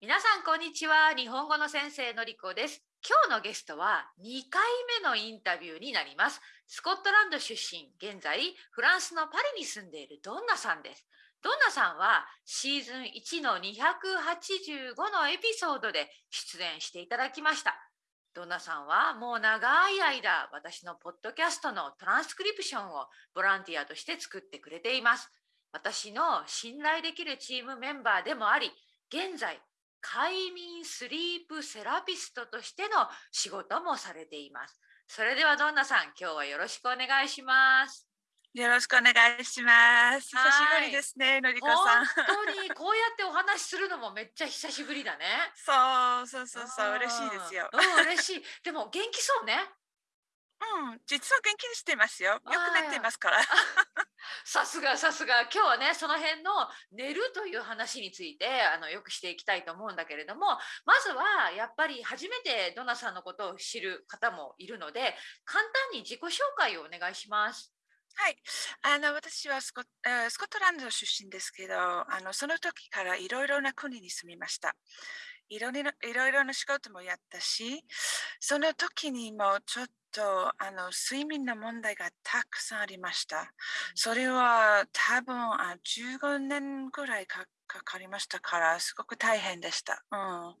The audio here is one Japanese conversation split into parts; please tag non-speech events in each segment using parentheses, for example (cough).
皆さんこんにちは。日本語の先生のりこです。今日のゲストは2回目のインタビューになります。スコットランド出身現在フランスのパリに住んでいるドンナさんです。ドンナさんはシーズン1の285のエピソードで出演していただきました。ドンナさんはもう長い間私のポッドキャストのトランスクリプションをボランティアとして作ってくれています。私の信頼できるチームメンバーでもあり現在快眠スリープセラピストとしての仕事もされていますそれではどんなさん今日はよろしくお願いしますよろしくお願いします。久しぶりですね、のりこさん。本当にこうやってお話しするのもめっちゃ久しぶりだね。(laughs) そうそうそうそう嬉しいですよ。うん嬉しい。でも元気そうね。うん実は元気にしてますよ。よく寝てますから。さすがさすが今日はねその辺の寝るという話についてあのよくしていきたいと思うんだけれどもまずはやっぱり初めてドナさんのことを知る方もいるので簡単に自己紹介をお願いします。はい、あの私はスコ,、えースコットランド出身ですけど、あのその時からいろいろな国に住みました。いろいろないろいろな仕事もやったし、その時にもちょっとあの睡眠の問題がたくさんありました。それは多分あ15年ぐらいかかかりましたから、すごく大変でした。うん、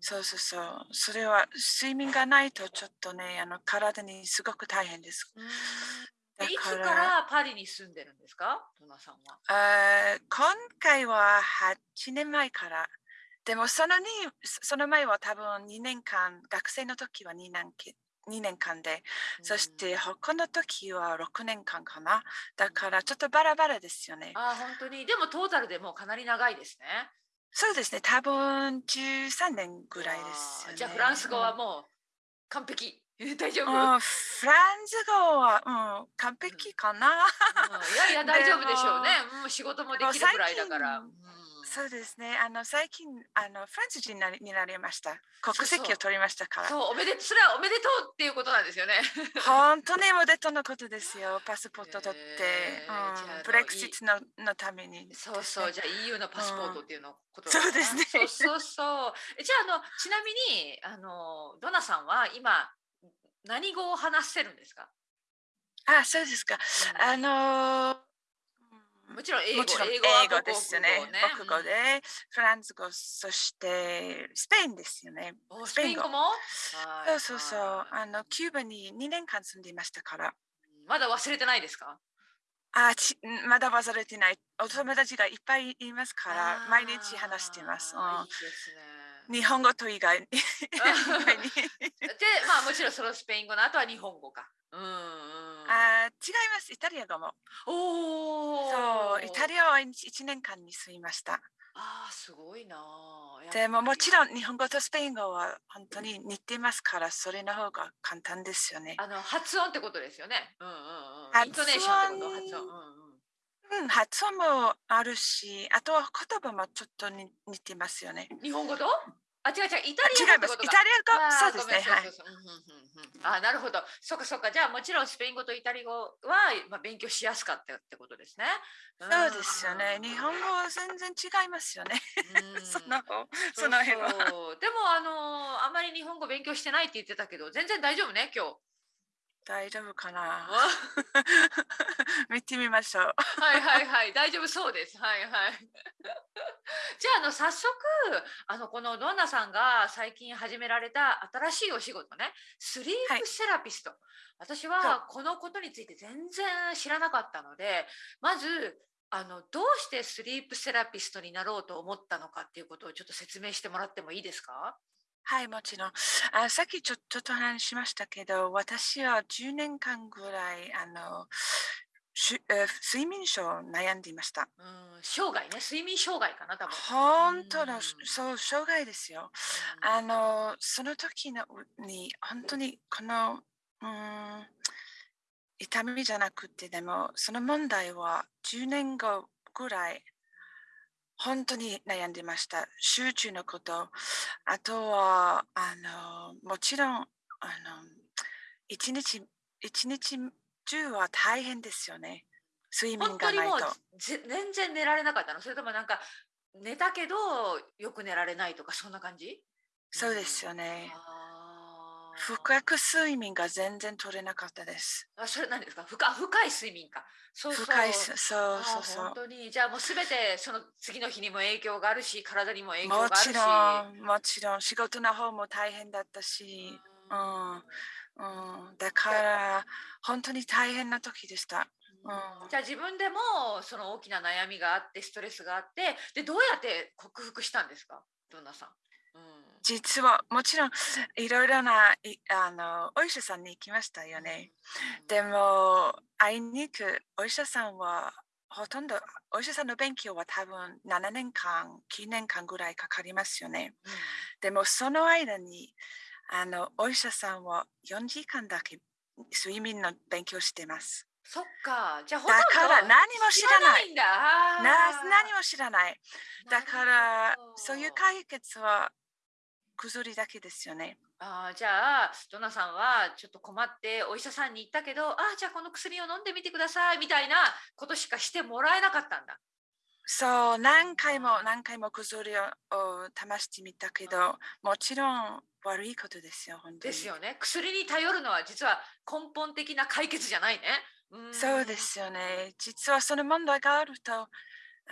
そうそうそう。それは睡眠がないとちょっとね、あの体にすごく大変です。いつからパリに住んでるんですか？ドナさんは。あー今回は8年前から。でもそのにその前は多分2年間、学生の時は2年き2年間で、そして他の時は6年間かな。だからちょっとバラバラですよね。あ本当にでもトータルでもうかなり長いですね。そうですね、多分13年ぐらいですよね。じゃあフランス語はもう完璧。(laughs) 大丈夫、うん、フランス語は、うん、完璧かな。うんいやいや大丈夫でしょうね (laughs) で。もう仕事もできるぐらいだから。そうですね。あの最近あのフランス人になりになりました。国籍を取りましたから。そうおめでそれはおめでとうっていうことなんですよね。本当におでとのことですよ。(laughs) パスポート取って、へーうん、ブレクシットののためにね、そうそうじゃあ EU のパスポートっていうのことそうですねそうそうそう。えじゃああのちなみにあのドナさんは今何語を話せるんですか？あ、そうですか。あのうんもちろん英語もちろん英英語は語ですよね母国語で、フランス語、そしてスペインですよね。スペイン語も？そうそうそう。はいあのキューバに2年間住んでいましたから。まだ忘れてないですか？あちまだ忘れてない。お友達がいっぱいいますから、毎日話してます。いいですね。うん、日本語と以外に。(laughs) 以外にでまあもちろんそのスペイン語の後は日本語か。うんうん。あー違います。イタリア語も。おお。そう、イタリアは 1, 年間に住みました。ああすごいなでももちろん日本語とスペイン語は本当に似てますから、それの方が簡単ですよね。あの発音ってことですよね。うんうんうん。発音イントネーションってこと発音。うんうん。うん、発音もあるし、あとは言葉もちょっとに似てますよね。日本語と？あ違う違うイタあリ。アか。イタリア語、そうですね。はいあなるほど。そっかそっか。じゃあもちろんスペイン語とイタリア語はまあ勉強しやすかったってことですね。そうですよね。日本語は全然違いますよね。うん (laughs) その方そその辺は。でもあのあまり日本語勉強してないって言ってたけど全然大丈夫ね今日。大丈夫かな？(laughs) 見てみましょう。はいはいはい。大丈夫そうです。はいはい。(laughs) じゃああの早速あのこのドンナさんが最近始められた新しいお仕事ね。スリープセラピスト、私ははこのことについて全然知らなかったのでまずあのどうしてスリープセラピストになろうと思ったのかっていうことをちょっと説明してもらってもいいですか？はい、もちろん。あさっきちょちょっと話しましたけど、私は10年間ぐらいあのしゅえー睡眠症を悩んでいました。うん生涯ね睡眠障害かな多分。本当のうんそう障害ですよ。うんあのその時のに本当にこのうん痛みじゃなくてでもその問題は10年後ぐらい本当に悩んでました。集中のこと、あとはあのもちろんあの一日一日中は大変ですよね。睡眠本当にもうがないと。ぜ全然寝られなかったの？それともなんか寝たけどよく寝られないとかそんな感じ？そうですよね。あー深く睡眠が全然取れなかったです。あそれ何ですか？深深い睡眠か。そうそう。深いす、そうそうそう。本。当に。じゃあもうすべてその次の日にも影響があるし体にも影響がもあるし。ちろん、もちろん、仕事の方も大変だったし、ううん。ん、うん、だから、本当に大変な時でした。うん。じゃあ自分でもその大きな悩みがあってストレスがあってでどうやって克服したんですか？どんなさん、実は、もちろん、いろいろないあのお医者さんに行きましたよね。でも、会いに行くお医者さんは、ほとんど、お医者さんの勉強は多分7年間、9年間ぐらいかかりますよね。うんでも、その間に、あの、お医者さんは4時間だけ睡眠の勉強してます。そっかじゃあほとんだどから何も知らない。んな何も知らない。だかならそういう解決は薬だけですよね。あーじゃあドナさんはちょっと困ってお医者さんに行ったけどあーじゃあこの薬を飲んでみてくださいみたいなことしかしてもらえなかったんだ。そう、何回も何回も薬をを試してみたけど、もちろん悪いことですよ、本当に。ですよね。薬に頼るのは実は根本的な解決じゃないね。んそうで。すよね。実はその問題があると、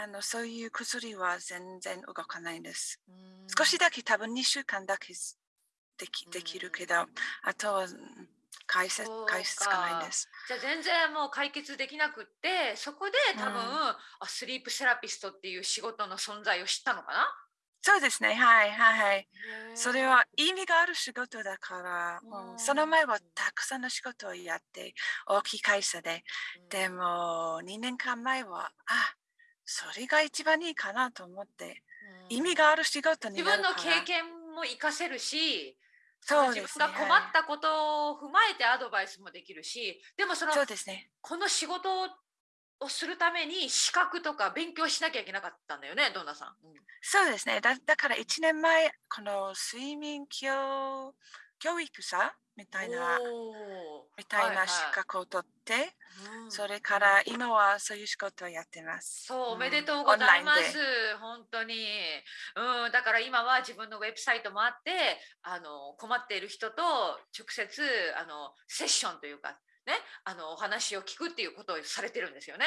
あのそういう薬は全然動かないんです。うん。少しだけ多分2週間だけできできるけど、あとはうん解説解説がないんです。じゃあ全然もう解決できなくってそこで多分、うん。あスリープセラピストっていう仕事の存在を知ったのかな？そうですね、はいはいはい。それはは意味がある仕事だから、うん。うんその前はたくさんの仕事をやって、大きい会社で。でも、2年間前は、あ、それが一番いいかなと思って、意味があるる仕事に自。分の経験も活かせるしそうですね。自分が困ったことを踏まえてアドバイスもできるしでもそのはいそうですね。この仕事をするために資格とか勉強しなきゃいけなかったんだよねドンナさん。うんそうですね。だだから1年前、この睡眠教教育者みたいな、みたいははな資格を取って、うんそれから今はそういう仕事をやってます。そう、おめでとううんございます。本当に。うん、だから今は自分のウェブサイトもあって、あの困っている人と直接あのセッションというかね、あのお話を聞くっていうことをされてるんですよね。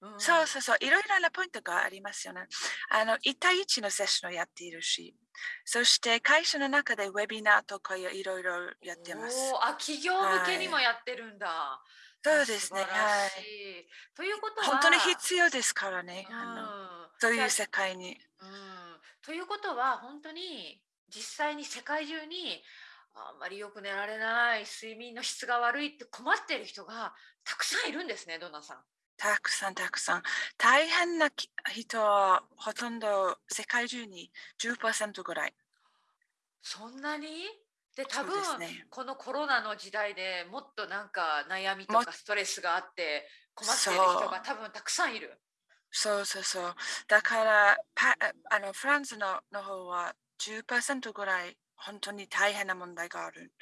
うんそうそうそう、いろいろなポイントがありますよね。あの、1対1のセッションをやっているし、そして会社の中でウェビナーとかいろいろやってます。あ、企業向けにもやってるんだ。そうですね、はしい。い。ということは本当に必要ですからね、うんあのそういう世界に。うんということは本当に実際に世界中にあんまりよく寝られない睡眠の質が悪いって困っている人がたくさんいるんですねドナさん。たくさんたくさん。大変なき人はほとんど世界中に10%ぐらい。そんなに？で多分、ですねこのコロナの時代でもっとなんか悩みともかストレスがあって困っている人が多分たくさんいる。そうそうそう。だから、パあのフランスのの方は10%ぐらい本当に大変な問題がある。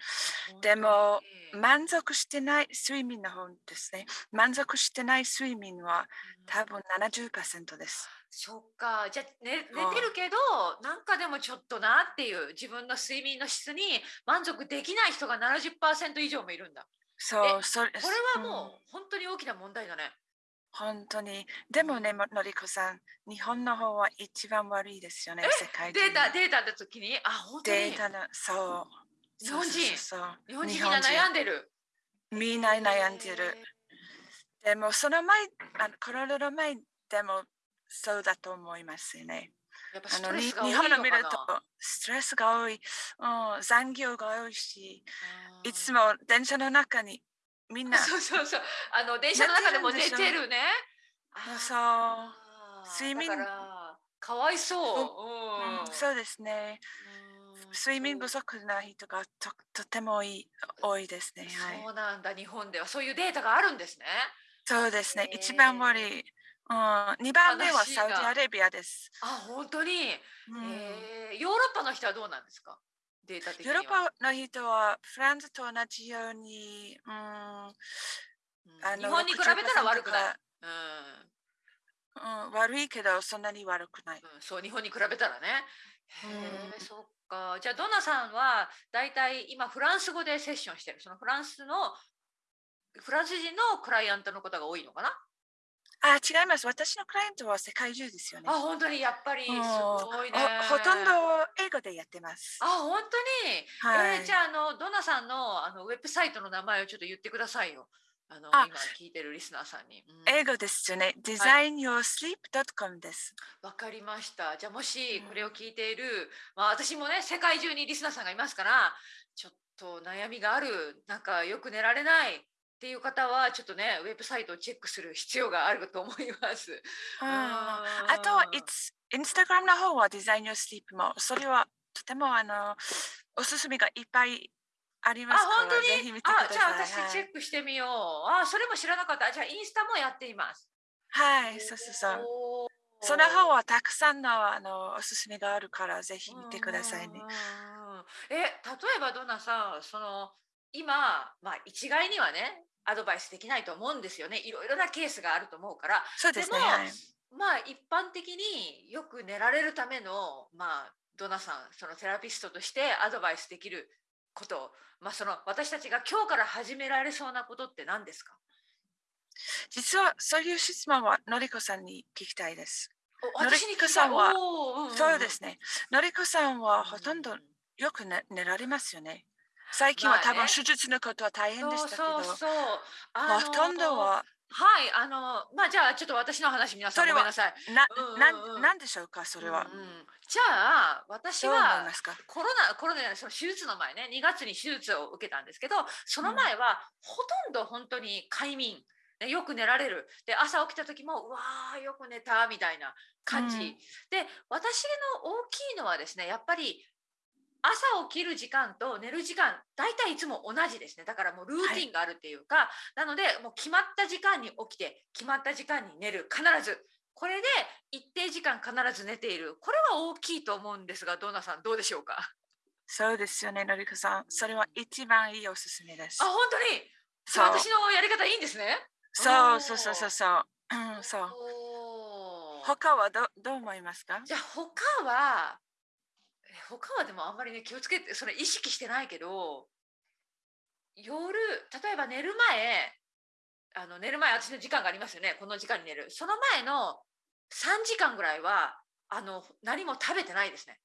でも本満足してない睡眠の方ですね。満足してない睡眠は多分70%です。そっか。じゃあ、ね、寝うんてるけどなんかでもちょっとなっていう自分の睡眠の質に満足できない人が70%以上もいるんだ。そう、それこれはもう本当に大きな問題だね本当に。でもね、ものりこさん、日本の方は一番悪いですよね、世界データデータの時に？あ本当に？データの、そう。日本人？そう日本人みんな悩んでる。みんな悩んでる。でも、その前、あのコロナの前でもそうだと思いますね。やっぱあのにストレスが多い日のかな？本を見ると、ストレスが多い、うん、残業が多いし、うんいつも電車の中にみんな、そうそうそう。あの電車の中でも寝寝てるね。あそう。睡眠。だかわいそう、う。ん。うんそうですね。うん。睡眠不足な人がととても多いですね。はい。そうなんだ、日本では。そういうデータがあるんですね。そうですね。一番悪い。うん、2番目はサウジアラビアです。あ、本当に？うん。えー。ヨーロッパの人はどうなんですか？データ的には。ヨーロッパの人はフランスと同じように、うん、うんあの日本に比べたら悪くない。60%うん。うん、悪いけどそんなに悪くない。うん、そう日本に比べたらね。へえ、うんそっか。じゃあドナさんはだいたい今フランス語でセッションしてる。そのフランスのフランス人のクライアントのことが多いのかな？あ、違います。私のクライアントは世界中ですよね。あ、本当に？やっぱりすうんごいね。ほほとんど英語でやってます。あ、本当に？はいえーじゃああのドナさんのあのウェブサイトの名前をちょっと言ってくださいよ。あのあ今聞いてるリスナーさんに。うん英語ですよね。designyoursleep.com です。わかりました。じゃあもしこれを聞いている、まあ私もね世界中にリスナーさんがいますから、ちょっと悩みがある、なんかよく寝られないっていう方はちょっとねウェブサイトをチェックする必要があると思います。あうんあとは、It's- Instagram の方は designyoursleep も、それはとてもあのおすすめがいっぱいありあますから、本当に？あじゃあ私はいチェックしてみよう。あそれも知らなかった。じゃあインスタもやっています。はい、そうそうそう。その方はたくさんのあのおすすめがあるから、ぜひ見てくださいねえ例えばドナさんその今、まあ、一概にはねアドバイスできないと思うんですよねいろいろなケースがあると思うからそうですね。でもはいまあ一般的によく寝られるためのまあドナさんそのテラピストとしてアドバイスできることまあその私たちが今日から始められそうなことって何ですか？実はそういう質問はのりこさんに聞きたいです。おのり私に聞きたいさんはおーんんんそうですね。のりこさんはほとんどうんよく寝寝られますよね。最近は多分手術のことは大変でしたけど、そうそうそう。あのほとんどは。はいあのまあじゃあちょっと私の話皆さんごめんなさい。な、うんうんうん。なんでしょうかそれは。うんうんじゃあ私はコロナコロナじゃないその手術の前ね2月に手術を受けたんですけどその前はほとんど本当に快眠、ね、よく寝られる。で朝起きた時もうわーよく寝たみたいな感じ、うん。で私の大きいのはですねやっぱり朝起きる時間と寝る時間大体いつも同じですね。だからもうルーティンがあるっていうか、なのでもう決まった時間に起きて決まった時間に寝る必ず。これで一定時間必ず寝ている。これは大きいと思うんですがドーナさんどうでしょうか？そうですよね、のりこさん。それは一番いいおすすめです。あ。本当に？そそうれ私のやり方いいんですね？そうそうそうそうそう。うん、そう。他はどどう思いますか？じゃあ他はえ他はでもあんまりね気をつけてそれ意識してないけど夜例えば寝る前あの寝る前私の時間がありますよね。この時間に寝る。その前の3時間ぐらいはあの何も食べてないですね。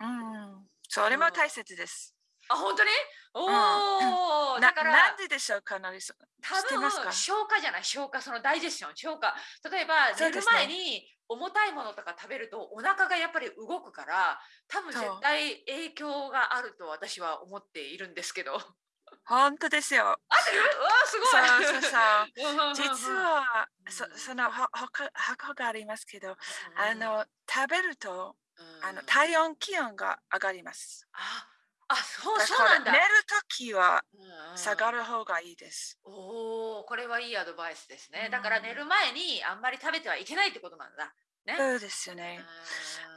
うん、それも大切です。あ本当に？おお、なだからなんででしょうか、のりさん。多分消化じゃない消化そのダイジェスション消化。例えば寝る前に重たいものとか食べるとお腹がやっぱり動くから多分絶対影響があると私は思っているんですけど。本当ですよ。うわーすごい。そうそうそう。(laughs) うん実は、うんそそのほほか箱がありますけど、あの食べるとうん。あの体温気温が上がります。ああそうだそうなんだ。寝るときはうんうん。下がる方がいいです。おおこれはいいアドバイスですね。うん。だから寝る前にあんまり食べてはいけないってことなんだ。ね。そうですよね。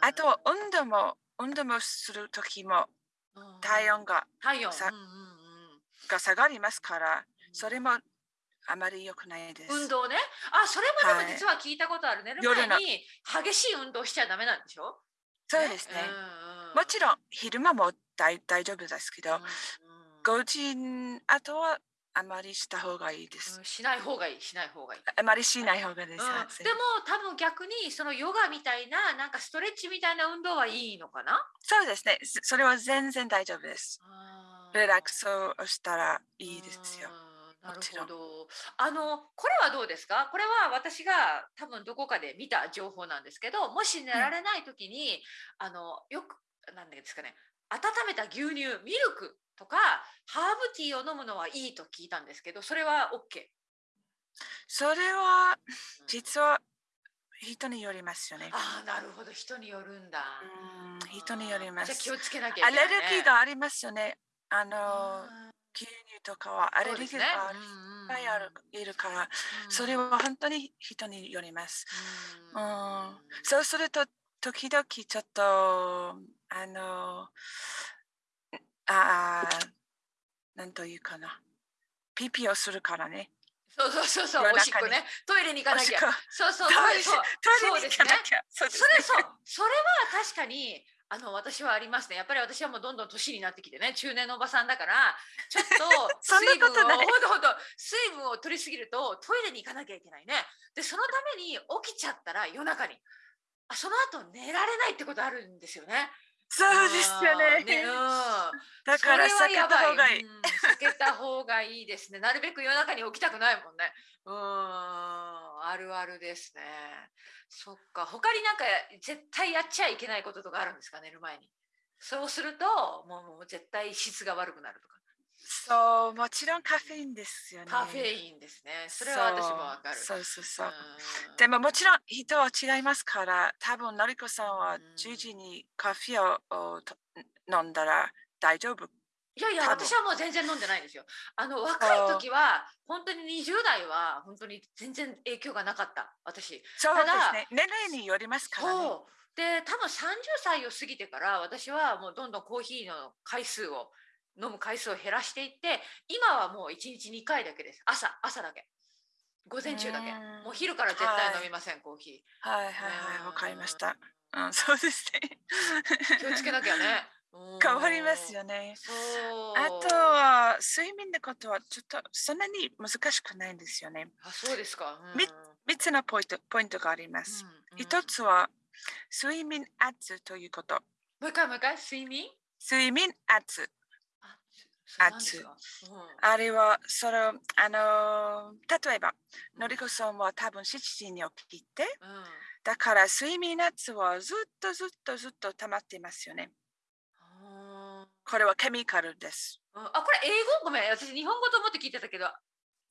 うん。あと運動も運動もするときもうん体温が体温。さうんうんうんが下がりますから、それもあまり良くないです。運動ね。あそれもでもはい。実は聞いたことある、寝る前に激しい運動しちゃダメなんでしょ？そうですね。うんうん。もちろん昼間も大大丈夫ですけど、うん5時あとはあまりした方がいいです。うんしない方がいいしない方がいい、あまりしない方がいいです。うんはいでも多分逆にそのヨガみたいななんかストレッチみたいな運動はいいのかな？そうですね。そそれは全然大丈夫です。リラックスをしたらいいですよ。うんなるもちろんほど。あのこれはどうですか？これは私が多分どこかで見た情報なんですけど、もし寝られない時に、あのよくなんですかね、温めた牛乳、ミルクとかハーブティーを飲むのはいいと聞いたんですけど、それは OK？それは実は人によりますよね。ああ、なるほど。人によるんだ。うん人によりますじゃあ気。をつけなきゃね。レルギーがありますよね。あのあ牛乳とかはアレルギーがいっぱいあるいるから、うんそれは本当に人によります。ううんん、そうすると時々ちょっとあのあーなんというかなピピをするからね。そうそうそうそう、おしっこね、トイレに行かなきゃ。そうそう、トそうイレそう、トイレに行かなきゃ。そうですね。それそう、それは確かに。あの私はありますね。やっぱり私はもうどんどん年になってきてね、中年のおばさんだから、ちょっと (laughs) 水分を、ほんとほんと水分を取りすぎるとトイレに行かなきゃいけないね。で、そのために起きちゃったら夜中に、あその後寝られないってことあるんですよね。そうですよあーね。うん。(laughs) だから避けた方がいい。うん避けた方がいいですね。なるべく夜中に起きたくないもんね。うーん、あるあるですね。そっか。他になんか絶対やっちゃいけないこととかあるんですか？寝る前に。そうするともうもう絶対質が悪くなるとか。そう、もちろんカフェインですよね。カフェインですね。それは私もわかる。そうそうそうでももちろん人は違いますから、多分のりこさんはうん10時にカフェを飲んだら大丈夫。いやいや、私はもう全然飲んでないんですよ。あの若い時は本当に20代は本当に全然影響がなかった。私。そうですね。年齢によりますからね。で多分30歳を過ぎてから私はもうどんどんコーヒーの回数を飲む回数を減らしていって今はもう1日2回だけです。朝朝だけ。午前中だけ。うん。もう昼から絶対飲みません、コーヒはい。はい。はい、わかりました。うんうん、そうですね。ー (laughs) 気をつけなきゃね。変わりますよね。あとは睡眠のことはちょっとそんなに難しくないんですよね。あそうですか、うん。み3つのポイントポイントがあります。うんうん。一つは睡眠圧ということ。もう一回もう一回。睡眠？睡眠圧。圧うんあれは、その、あのー例えば、のりこさんは多分7時に起きて、うん。だから睡眠圧はずっとずっとずっと溜まっていますよね。あこれはケミカルです。ーあこれ英語？ごめん。私日本語と思って聞いてたけど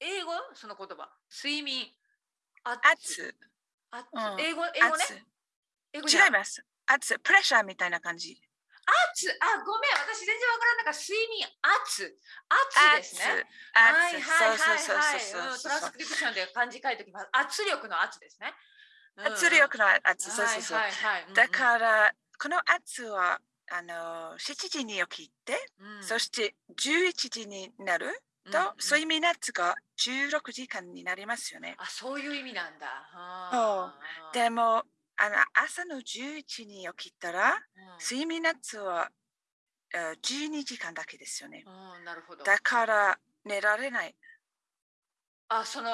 英語？その言葉。睡眠。圧圧。英語？英語ね？違います。圧、プレッシャーみたいな感じ。圧あごめん私全然わからなかった睡眠圧圧ですね。はい圧。はいはいはい。うんトランスクリプションで漢字書いておきます。圧力の圧ですね。うん。圧力の圧。そうそうそう。はいはい。はいだから、この圧は、あのー、7時に起きて、うん。うんそして11時になると、うんうん。睡眠圧が16時間になりますよね。あそういう意味なんだ。でも、あの朝の11時に起きたら、うん。睡眠圧は、えー12時間だけですよね。うんなるほど。だから寝られない。あその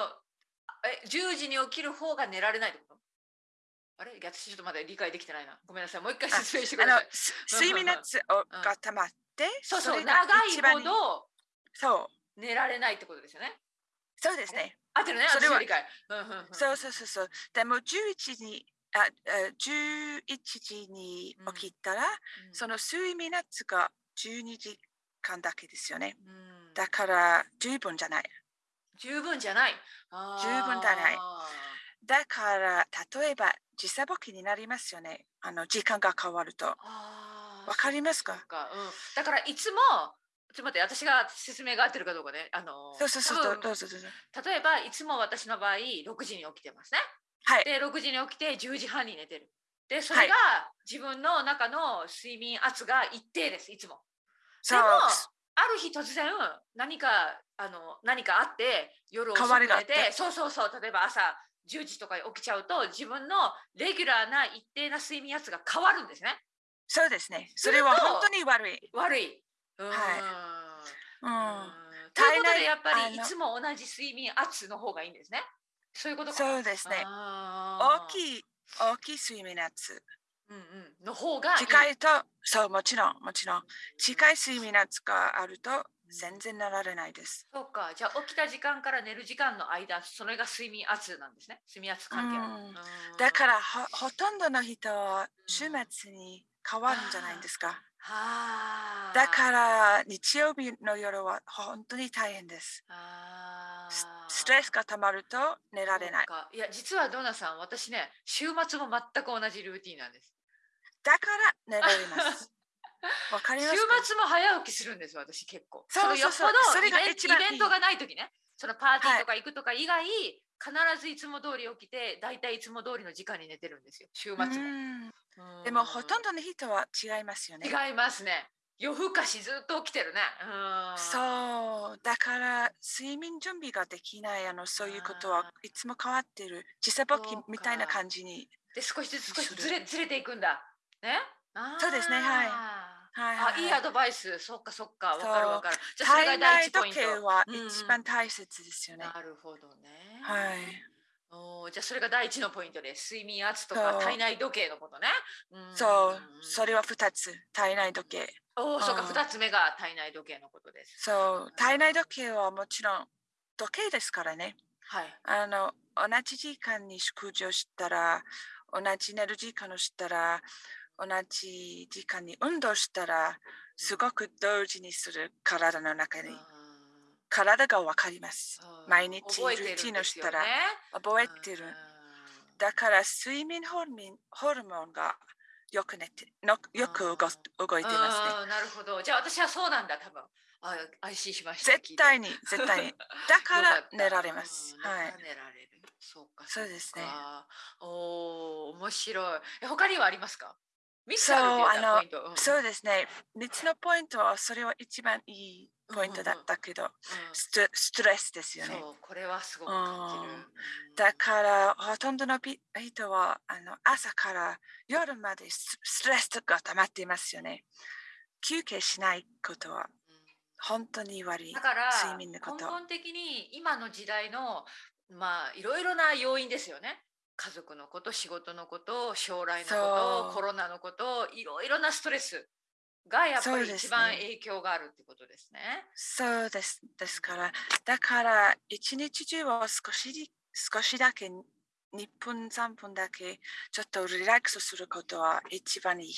え10時に起きる方が寝られないってこと？あれ？私ちょっとまだ理解できてないな。ごめんなさい。もう一回あ説明してくあださい、睡眠圧をが溜まって、そうそうれが長いほど。そう、寝られないってことですよね。そうですね。合ってるねそれは理解。うんうんうん。そうそうそうそう。でも11時に、あ、え11時に起きたら、うん。その睡眠圧が12時間だけですよね。うん。だから十分じゃない。十分じゃない。十分じゃない。だから例えば時差ボケになりますよね。あの時間が変わると。わかりますか？か、うん、だからいつもちょっと待って私が説明が合ってるかどうかね。あのそうそうそうどうぞどうぞ。例えばいつも私の場合6時に起きてますねはい。で6時に起きて10時半に寝てるでそれが自分の中の睡眠圧が一定ですいつもでもある日突然何かあの何かあって夜遅く変わりがあって寝てそうそうそう例えば朝10時とかに起きちゃうと自分のレギュラーな一定な睡眠圧が変わるんですねそうですね。それは本当に悪い。悪い。うーんはいうん。うんということでやっぱりいつも同じ睡眠圧の方がいいんですね。そういうことか。そうですね。大きい、大きい睡眠圧。うんうん、の方が。近いと、そう、もちろん、もちろん。近い睡眠圧があると全然なられないです。そうか。じゃあ起きた時間から寝る時間の間、それが睡眠圧なんですね。睡眠圧関係だからほ、ほとんどの人は週末に変わるんじゃないですか。はあ。だから、日曜日の夜は本当に大変です。あスーストレスが溜まると寝られない。そうかいや実はドナさん私ね週末も全く同じルーティンなんです。だから寝られます。(laughs) わかり週ますか？末も早起きするんです私結構そうそうそうのよっぽどそれがイベン一番いいイベントがない時ねそのパーティーとか行くとか以外、必ずいつも通り起きて大体いつも通りの時間に寝てるんですよ週末もでもほとんどの人は違いますよね。違いますね夜更かしずっと起きてるね。うん。そう、だから睡眠準備ができない、あのそういうことはいつも変わってる。時差ボケそうかみたいな感じに。で少しずつ少しずれずれていくんだ。ね？そうですねはいはいはいあ、いいアドバイス。そっかそっか。わそうかるわかる。じゃあそれが体内第一ポイント。時計はうんうん一番大切ですよね。なるほどね。はい。おーじゃあそれが第一のポイントです。睡眠圧とそうか体内時計のことね。うんそう、それは二つ、体内時計。おお、そうか。うん二つ目が体内時計のことです。そう、体内時計はもちろん時計ですからね。はい。あの、同じ時間に食事をしたら、同じ寝る時間をしたら、同じ時間に運動したら、すごく同時にする体の中に、体がわかります。うん毎日ルーティンをしたらね覚えてる。だから睡眠ホルモンホルモンがよく寝てのよく動動いてますね。なるほど。じゃあ私はそうなんだ、多分。あ安心しました。絶対に。に、絶対に。(laughs) だから寝られます。うんはい。寝られる。そうか。そうですね。おお、面白い。え他にはありますか？そうあのそうですね。3つのポイントはそれは一番いいポイントだったけど、うんストストレスですよね。そう、これはすごく感じる。うんうんだからほとんどのピ人はあの朝から夜までスストレスが溜まっていますよね。休憩しないことはうん本当に悪いだから睡眠の根こと。本的に今の時代のまあいろいろな要因ですよね。家族のこと仕事のこと将来のことコロナのこといろいろなストレスがやっぱり一番影響があるってことですね。そうです。ですから、だから一日中は少しり少しだけ2分3分だけちょっとリラックスすることは一番いい。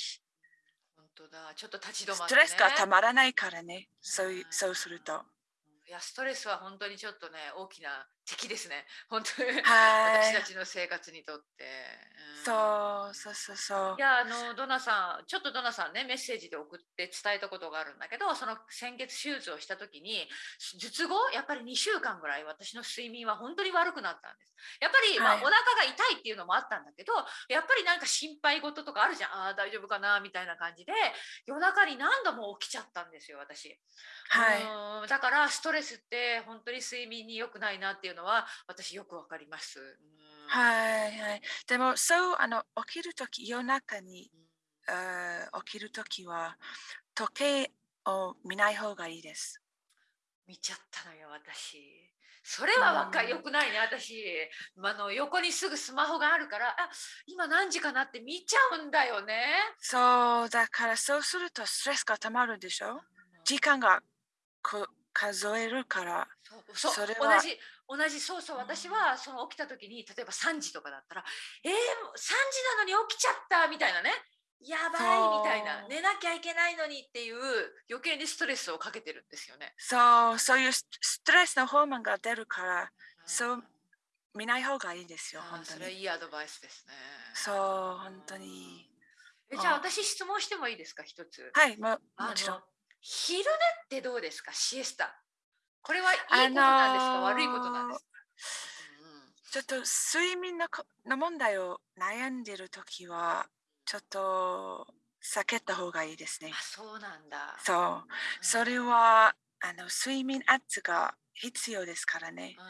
本当だちょっと立ち止まって、ね、ストレスがたまらないからね。そういうんそうすると。いやストレスは本当にちょっとね大きな敵ですね。(laughs) 本当にはい私た。ちの生活にとって。んそうそうそうそうい。やあのドナさんちょっとドナさんねメッセージで送って伝えたことがあるんだけどその先月手術をした時に術後やっぱり2週間ぐらい私の睡眠は本当に悪くなったんですやっぱり、まあはいお腹が痛いっていうのもあったんだけどやっぱりなんか心配事とかあるじゃんあー大丈夫かなみたいな感じで夜中に何度も起きちゃったんですよ私はい。うんだからストレスって本当に睡眠に良くないなっていうのは私よくわかります、うん。はいはい。でもそうあの起きるとき夜中にあー起きるときは時計を見ない方がいいです。見ちゃったのよ私。それは若うんいよくないね私。あの横にすぐスマホがあるからあ今何時かなって見ちゃうんだよね。そうだからそうするとストレスがたまるでしょ？時間がこ数えるから。そうそうそれは同じ同じそうそううん私はその起きた時に例えば3時とかだったらえー、もう3時なのに起きちゃったみたいなねやばいみたいな寝なきゃいけないのにっていう余計にストレスをかけてるんですよね。そうそういうスストレスのホルモンが出るからそううん見ない方がいいですよ本当に。それはいいアドバイスですね。そう本当に。えじゃああ私質問してもいいですか？一つ。はいもあもちろんの。昼寝ってどうですか？シエスタ。これはいいことなんですか、あのー悪いことなんですか？ちょっと睡眠のこの問題を悩んでるときはちょっと避けた方がいいですねあ。そうなんだ。そううんそれはあの睡眠圧が必要ですからね。うんう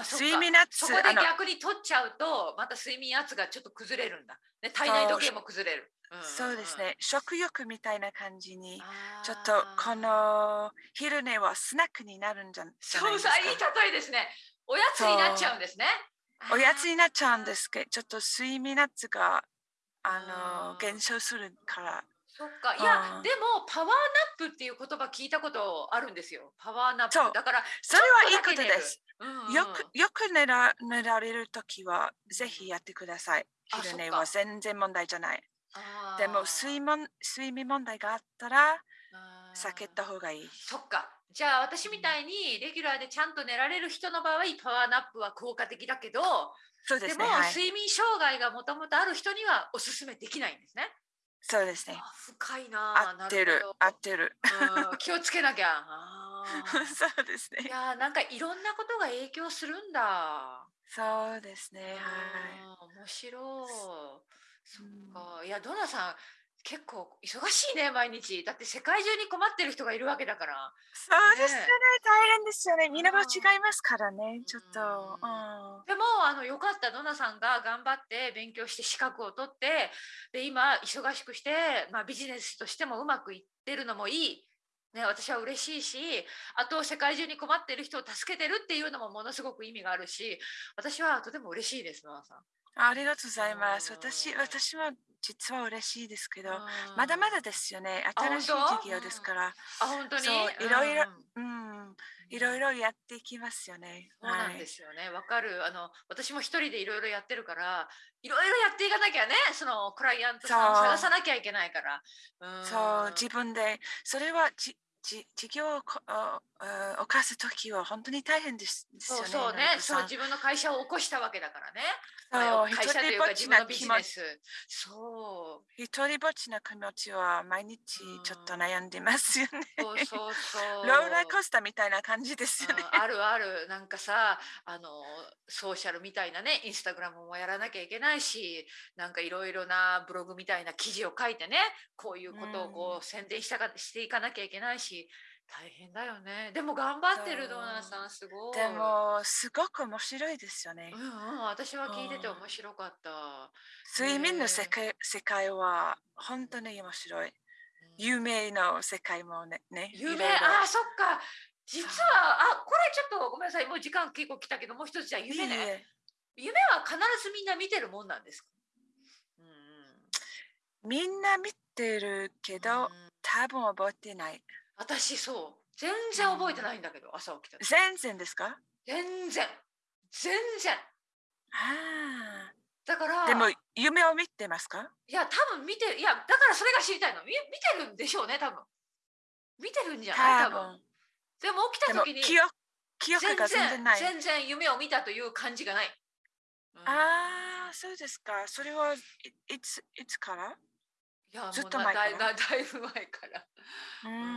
ん睡眠圧そこで逆に取っちゃうとまた睡眠圧がちょっと崩れるんだ。ね、体内時計も崩れる。そうです。ね食欲みたいな感じにちょっとこの昼寝はスナックになるんじゃないですかそうさいい例えですね。おやつになっちゃうんですね。おやつにになっちゃうんですけどちょっと睡眠圧がああーの減少するからそっかいやうんでもパワーナップっていう言葉聞いたことあるんですよ。パワーナップそうだからそれはいいことです。うんうんよくよく寝ら寝られるときはぜひやってください。あ昼寝は全然問題じゃない。でも睡眠睡眠問題があったら避けた方がいい。そっかじゃあ私みたいにレギュラーでちゃんと寝られる人の場合パワーナップは効果的だけどでも、そうですね。はい、睡眠障害がもともとある人にはおすすめできないんですね。そうですね。あ深いな合ってる合ってる。うん (laughs) 気をつけなきゃ。そうですいね。やーなんかいろんなことが影響するんだ。そうですね。はい。面白い。そっか。いやドナさん結構忙しいね毎日だって世界中に困ってる人がいるわけだからそうですよねね大変ですよね。みんなも違いますからね。ちょっと。うんでもあのよかったドナさんが頑張って勉強して資格を取ってで今忙しくして、まあ、ビジネスとしてもうまくいってるのもいい、ね、私は嬉しいしあと世界中に困ってる人を助けてるっていうのもものすごく意味があるし私はとても嬉しいですドナさん。ありがとうございます。うん私私は実は嬉しいですけど、うんまだまだですよね。あ新しい事業ですから。あ本当に？いろいろうんうん、いろいろやっていきますよね。そうなんですよね。わかる。あの私も一人でいろいろやってるから、いろいろやっていかなきゃね、そのクライアントさんを探さなきゃいけないから。うんそう、自分で、それはじじ事業をこああ犯すときは本当に大変ですですよね。そうそうねそうん自分の会社を起こしたわけだからね。そう会社というか自分のビジネちス。そう。一人ぼっちな気持ちは毎日ちょっと悩んでますよね。そうそうそう。ローラーコースターみたいな感じですよね。うんあるあるなんかさあのソーシャルみたいなねインスタグラムもやらなきゃいけないしなんかいろいろなブログみたいな記事を書いてねこういうことをこう宣伝したかしていかなきゃいけないし大変だよね。でも頑張ってるドーナーさんすごい。でも、すごく面白いですよね。う。んうん私は聞いてて面白かった、睡眠の世界世界は本当に面白い。うん。夢の世界もね。ね夢いろいろ。あそっか。実はあこれちょっとごめんなさい。もう時間結構来たけどもう一つじゃあ夢ね。い夢は必ずみんな見てるもんなんですか、うんうん。みんな見てるけど、うん。多分覚えてない。私そう。全然覚えてないんだけど、朝起きた時。全然ですか？全然。全然。あだからあ。でも夢を見てますか？いや多分見てる。いやだからそれが知りたいの。み見てるんでしょうね多分。見てるんじゃない？多分。でも起きでた時にも記憶記憶が全然ない。全然夢を見たという感じがない、うん。ああ、そうですか。それはいいついつから？いやずっとな前から？だいだだいぶ前から。うん。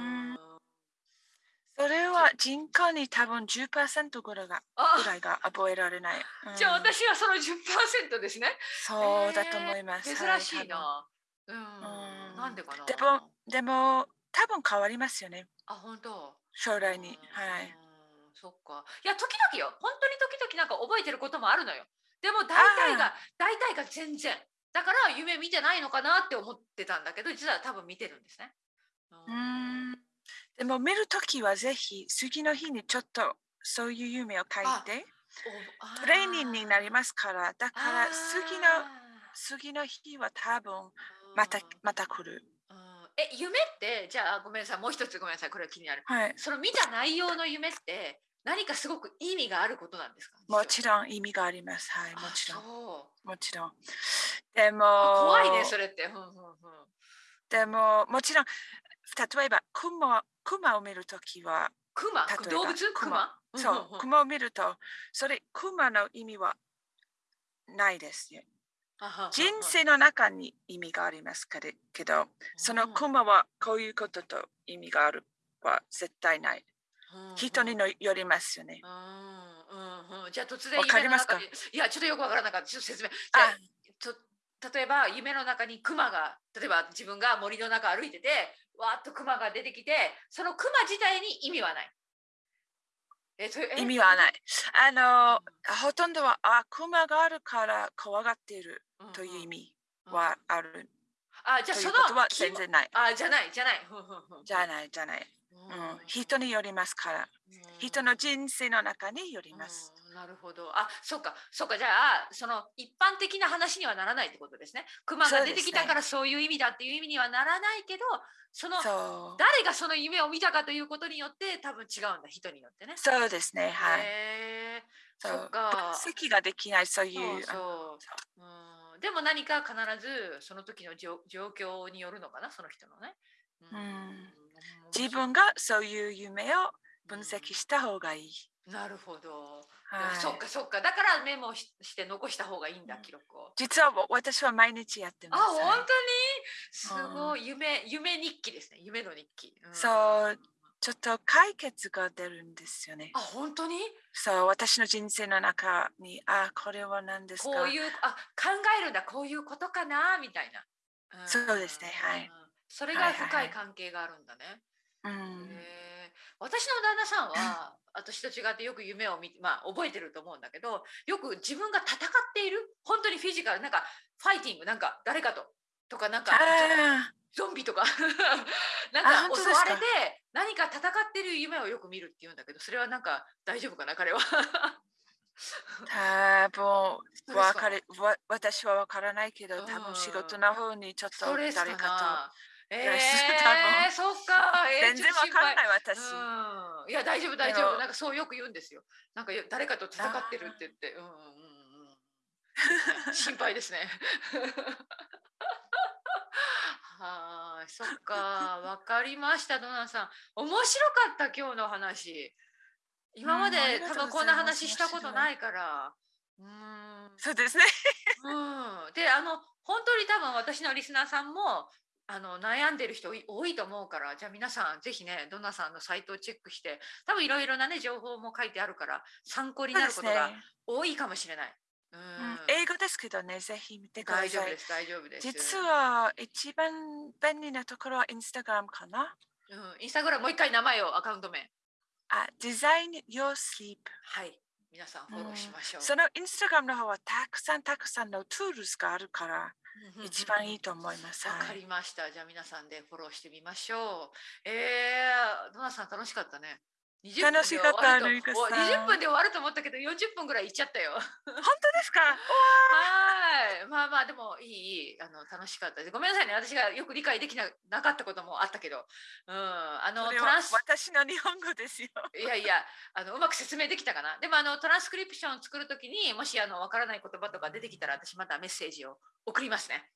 人口に多分10%ぐらいがあぐらいが覚えられない。うんじゃあ私はその10%ですねそうだと思います。珍しいな。うん、うんなんでかな。でもでも多分変わりますよね。あ、本当。将来に。はい。うん。そっか。いや、時々よ。本当に時々なんか覚えてることもあるのよ。でも大体が、大体が全然。だから夢見てないのかなって思ってたんだけど、実は多分見てるんですね。うーん。でも見るときはぜひ次の日にちょっとそういう夢を書いておトレーニングになりますからだから次の次の日は多分またうんまた来る。うんえ、夢って、じゃあごめんなさい。もう一つごめんなさい。これは気になる。はい。その見た内容の夢って何かすごく意味があることなんですか？もちろん意味があります。はい。もちろん。もちろん。でも、あ怖いね、それって。うんうんうんでも、もちろん、例えば、クマクマを見るときは、クマ例えば動物？クマそう、クマを見ると、それ、クマの意味はないですね。人生の中に意味がありますけど、そのクマはこういうことと意味があるは絶対ない。人にのよりますよね。うんうんうん。じゃあ突然わかりますか？いやちょっとよくわからなかった。ちょっと説明。あと例えば夢の中にクマが例えば自分が森の中歩いててわーっとクマが出てきてそのクマ自体に意味はないえとえ？意味はない。あの、ほとんどは、あ、クマがあるから怖がっているうんうんという意味うんはある。あじゃあそのは気全然ない。あじゃないじゃないじゃない、じゃない。ううん、人によりますから。うん人の人生の中によります。うんなるほど。あ、そうか、そうか。じゃあ、その一般的な話にはならないってことですね。熊が出てきたからそういう意味だっていう意味にはならないけど、その。誰がその夢を見たかということによって多分違うんだ、人によってね。そうですね。はい。そそうっか。分析ができない、そういそうう。そう。うん、でも何か必ずその時の状状況によるのかな、その人のね。うん自分がそういう夢を分析した方がいい。なるほど。はい、そっかそっか。だからメモしして残した方がいいんだ、うん記録を。実は私は毎日やってあ、ます。本当に？はいすごい、夢、夢日記ですね。夢の日記。んそうちょっと解決が出るんですよね。あ、本当に？そう、私の人生の中に、あ、これは何ですか？こういう、あ、考えるんだ、こういうことかな、みたいな。うんそうですねはい。それが深い関係があるんだね。うん。私の旦那さんは私と違ってよく夢を見てまあ覚えてると思うんだけどよく自分が戦っている本当にフィジカルなんかファイティングなんか誰かととかなんかあゾンビとか (laughs) なんあか？襲われて何か戦ってる夢をよく見るって言うんだけどそれはなんか大丈夫かな彼は。あ、(laughs) 多分 (laughs) わかるわ私はわからないけど、多分仕事の方にちょっと誰かな。ええ多分そっか。えーと全然わからないい私。うん、いや大丈夫大丈夫。なんかそうよく言うんですよなんかよ誰かと戦ってるって言って。うんうんうんうん。心配ですね。はーいそっか。(laughs) わかりましたドナさん。面白かった今日の話。今まで多分こんな話したことないから。うん。そうですね。うん、であの本当に多分私のリスナーさんもあの悩んでる人多いと思うからじゃあ皆さんぜひねドナさんのサイトをチェックして多分いろいろなね情報も書いてあるから参考に。なることが多いかもしれない。うんうん英語ですけどね、ぜひ見てください。大丈夫です大丈夫です。実は一番便利なところはインスタグラムかな？うん、インスタグラムもう一回名前をアカウント名あ、 Design Your Sleep。はい皆さんフォローしましょう。そのインスタグラムの方はたくさんたくさんの tools があるから一番いいと思います。わかはいりました。じゃあ皆さんでフォローしてみましょう。えー、ドナさん楽しかったね。20分で楽しかった終わるとルイカさんお20分で終わると思ったけど40分ぐらいいっちゃったよ。本当ですか？(laughs) はい。まあまあでもいいいいあの楽しかったです。ごめんなさいね。私がよく理解できななかったこともあったけど、うんあのトランス私の日本語ですよ。いやいやあのうまく説明できたかな？でもあのトランスクリプションを作るときにもしあのわからない言葉とか出てきたら私またメッセージを送りますね。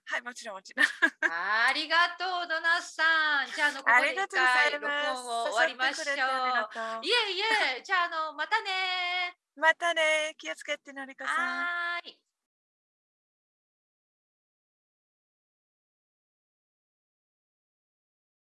(laughs) はい、もちろんもちろん。(laughs) ありがとうドナさん。じゃああのここで一回録。音を終わりましょう。いえいえ、じゃああのまたねまたね、気をつけてのりこさん。はーい。